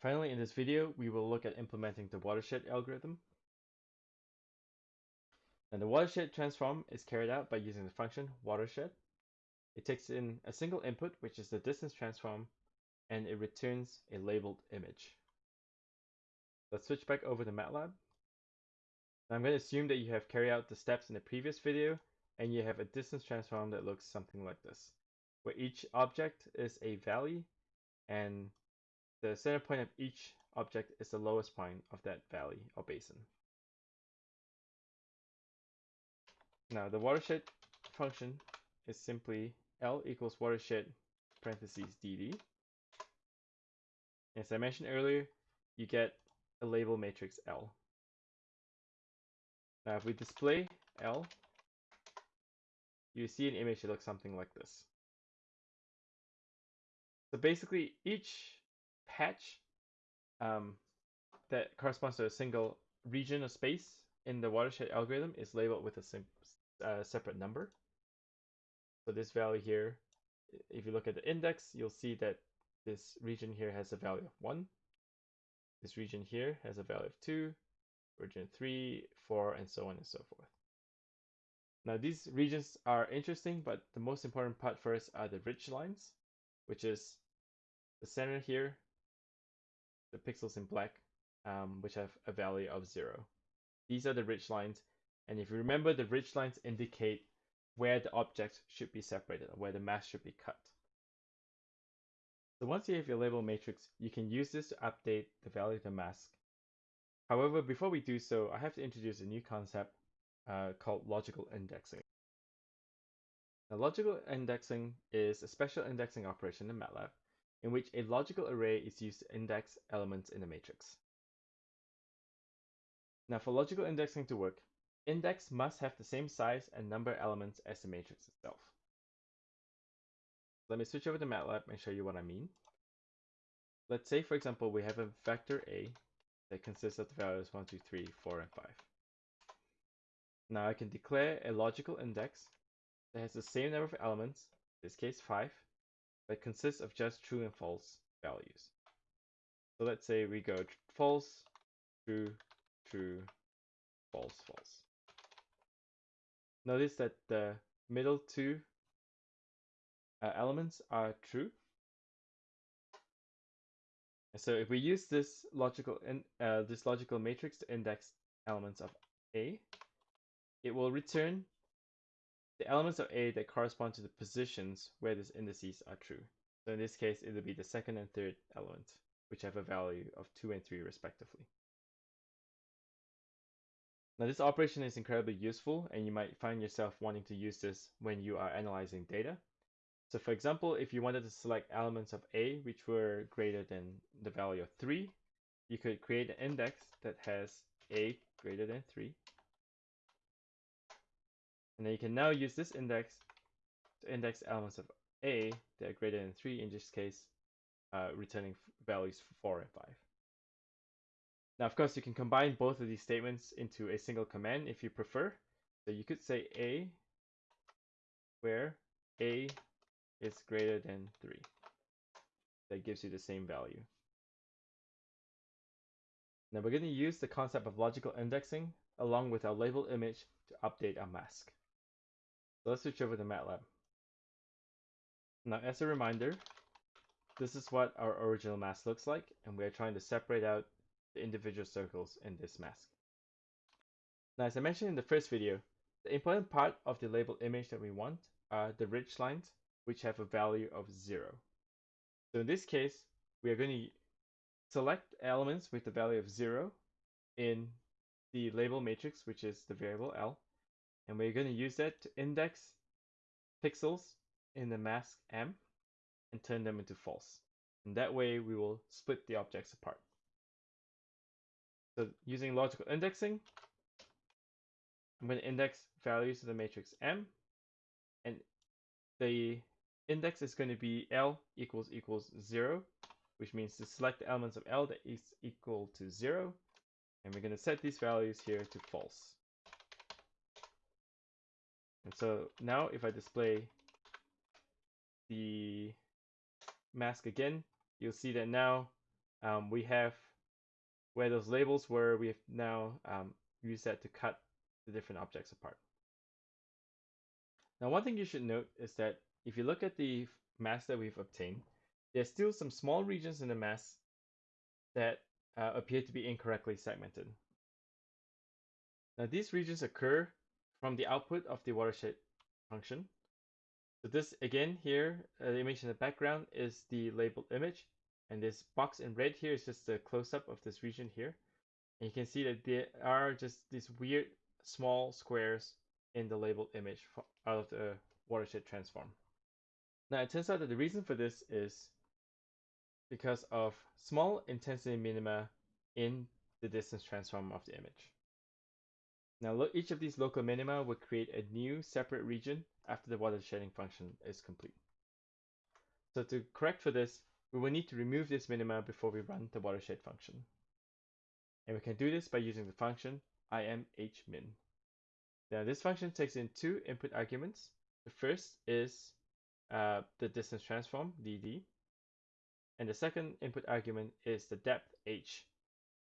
finally, in this video, we will look at implementing the watershed algorithm. And the watershed transform is carried out by using the function watershed. It takes in a single input, which is the distance transform, and it returns a labeled image. Let's switch back over to MATLAB. Now I'm going to assume that you have carried out the steps in the previous video, and you have a distance transform that looks something like this, where each object is a valley, and the center point of each object is the lowest point of that valley or basin. Now the watershed function is simply L equals watershed parentheses DD. As I mentioned earlier, you get a label matrix L. Now if we display L, you see an image that looks something like this. So basically each patch um, that corresponds to a single region of space in the watershed algorithm is labeled with a uh, separate number. So this value here, if you look at the index, you'll see that this region here has a value of 1. This region here has a value of 2, region 3, 4, and so on and so forth. Now these regions are interesting, but the most important part first are the ridge lines, which is the center here the pixels in black, um, which have a value of zero. These are the ridge lines. And if you remember, the ridge lines indicate where the objects should be separated, where the mask should be cut. So once you have your label matrix, you can use this to update the value of the mask. However, before we do so, I have to introduce a new concept uh, called logical indexing. Now, logical indexing is a special indexing operation in MATLAB in which a logical array is used to index elements in a matrix. Now for logical indexing to work, index must have the same size and number of elements as the matrix itself. Let me switch over to MATLAB and show you what I mean. Let's say, for example, we have a vector A that consists of the values 1, 2, 3, 4, and 5. Now I can declare a logical index that has the same number of elements, in this case 5, that consists of just true and false values. So let's say we go false, true, true, false, false. Notice that the middle two uh, elements are true. And so if we use this logical in, uh, this logical matrix to index elements of A, it will return the elements of A that correspond to the positions where these indices are true. So in this case, it will be the second and third element, which have a value of 2 and 3 respectively. Now this operation is incredibly useful and you might find yourself wanting to use this when you are analyzing data. So for example, if you wanted to select elements of A which were greater than the value of 3, you could create an index that has A greater than 3 and then you can now use this index to index elements of A that are greater than 3, in this case, uh, returning values for 4 and 5. Now, of course, you can combine both of these statements into a single command if you prefer. So you could say A where A is greater than 3. That gives you the same value. Now we're going to use the concept of logical indexing along with our label image to update our mask. Let's switch over to MATLAB. Now, as a reminder, this is what our original mask looks like, and we're trying to separate out the individual circles in this mask. Now, as I mentioned in the first video, the important part of the label image that we want are the ridge lines, which have a value of 0. So in this case, we are going to select elements with the value of 0 in the label matrix, which is the variable L, and we're going to use that to index pixels in the mask M and turn them into false. And that way we will split the objects apart. So using logical indexing, I'm going to index values of the matrix M and the index is going to be L equals equals 0, which means to select the elements of L that is equal to 0. And we're going to set these values here to false. And so now if I display the mask again, you'll see that now um, we have where those labels were, we have now um, used that to cut the different objects apart. Now, one thing you should note is that if you look at the mask that we've obtained, there's still some small regions in the mask that uh, appear to be incorrectly segmented. Now, these regions occur from the output of the watershed function. So this, again, here, uh, the image in the background is the labeled image, and this box in red here is just a close-up of this region here. And you can see that there are just these weird small squares in the labeled image out of the watershed transform. Now it turns out that the reason for this is because of small intensity minima in the distance transform of the image. Now each of these local minima will create a new separate region after the watersheding function is complete. So to correct for this, we will need to remove this minima before we run the watershed function. And we can do this by using the function imhmin. Now this function takes in two input arguments. The first is uh, the distance transform, dd, and the second input argument is the depth h.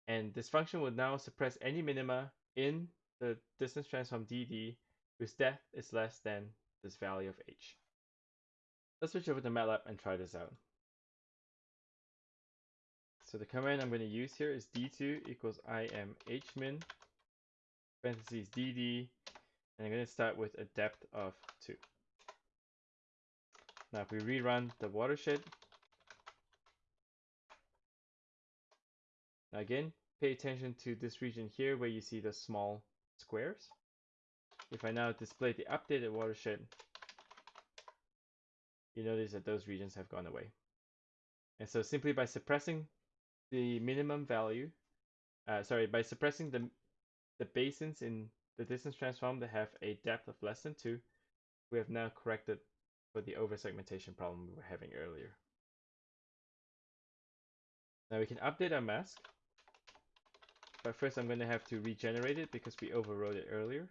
And this function will now suppress any minima in the distance transform dd whose depth is less than this value of h. Let's switch over to MATLAB and try this out. So the command I'm going to use here is d2 equals imhmin, parentheses dd, and I'm going to start with a depth of 2. Now if we rerun the watershed, now again, pay attention to this region here where you see the small squares. If I now display the updated watershed, you notice that those regions have gone away. And so simply by suppressing the minimum value, uh, sorry, by suppressing the, the basins in the distance transform that have a depth of less than 2, we have now corrected for the over-segmentation problem we were having earlier. Now we can update our mask, but first I'm going to have to regenerate it because we overrode it earlier.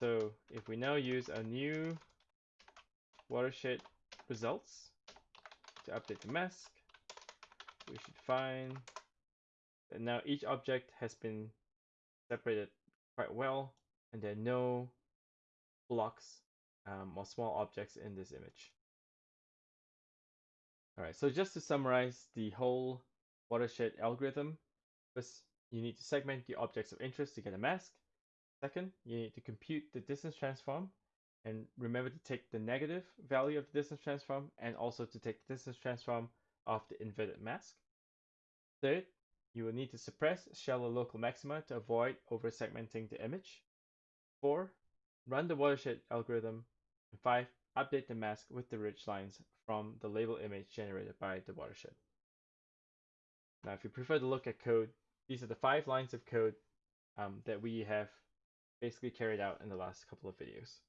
So if we now use a new watershed results to update the mask, we should find that now each object has been separated quite well and there are no blocks um, or small objects in this image. All right, so just to summarize the whole watershed algorithm, first you need to segment the objects of interest to get a mask. Second, you need to compute the distance transform and remember to take the negative value of the distance transform and also to take the distance transform of the inverted mask. Third, you will need to suppress shallow local maxima to avoid over-segmenting the image. Four, run the watershed algorithm. And five, update the mask with the ridge lines from the label image generated by the watershed. Now, if you prefer to look at code, these are the five lines of code um, that we have basically carried out in the last couple of videos.